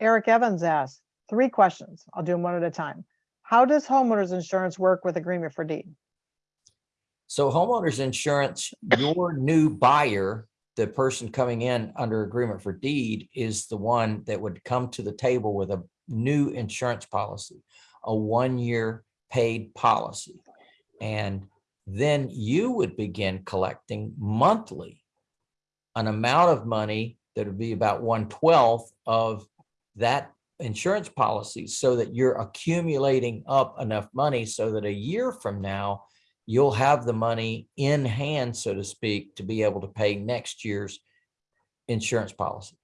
Eric Evans asks, three questions. I'll do them one at a time. How does homeowners insurance work with agreement for deed? So homeowners insurance, your new buyer, the person coming in under agreement for deed is the one that would come to the table with a new insurance policy, a one-year paid policy. And then you would begin collecting monthly an amount of money that would be about one twelfth of that insurance policy so that you're accumulating up enough money so that a year from now, you'll have the money in hand, so to speak, to be able to pay next year's insurance policy.